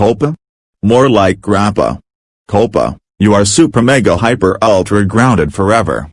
Copa? More like grappa. Copa, you are super mega hyper ultra grounded forever.